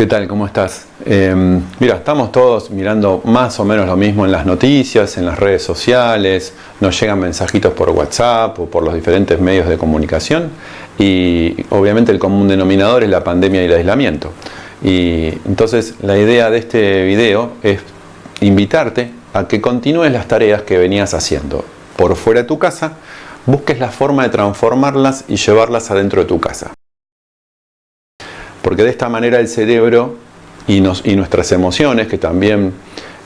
¿Qué tal? ¿Cómo estás? Eh, mira, estamos todos mirando más o menos lo mismo en las noticias, en las redes sociales, nos llegan mensajitos por WhatsApp o por los diferentes medios de comunicación y obviamente el común denominador es la pandemia y el aislamiento. Y entonces la idea de este video es invitarte a que continúes las tareas que venías haciendo por fuera de tu casa, busques la forma de transformarlas y llevarlas adentro de tu casa porque de esta manera el cerebro y, nuestras emociones, que también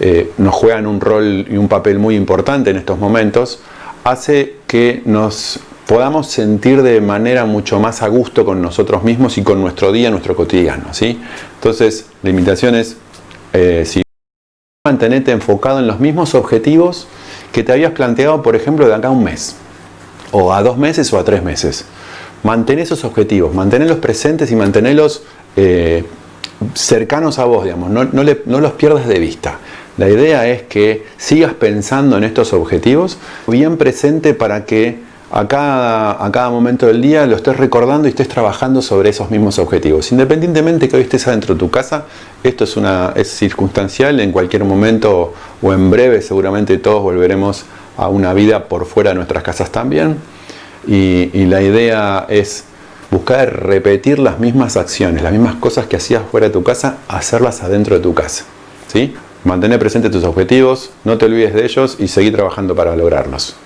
eh, nos juegan un rol y un papel muy importante en estos momentos, hace que nos podamos sentir de manera mucho más a gusto con nosotros mismos y con nuestro día, nuestro cotidiano. ¿sí? Entonces, la invitación es, eh, si mantenerte enfocado en los mismos objetivos que te habías planteado, por ejemplo, de acá a un mes, o a dos meses o a tres meses. Mantén esos objetivos, mantenerlos presentes y mantenerlos eh, cercanos a vos, digamos, no, los pierdas de vista. La idea es que sigas pensando en estos objetivos bien presente para que a cada, a cada momento del día lo estés recordando y estés trabajando sobre esos mismos objetivos. Independientemente que hoy estés adentro de tu casa, esto es, una, es circunstancial, en cualquier momento o en breve seguramente todos volveremos a una vida por fuera de nuestras casas también y, la idea es buscar repetir las mismas acciones, las mismas cosas que hacías fuera de tu casa, hacerlas adentro de tu casa. ¿sí? Mantener presentes tus objetivos, no te olvides de ellos y seguir trabajando para lograrlos.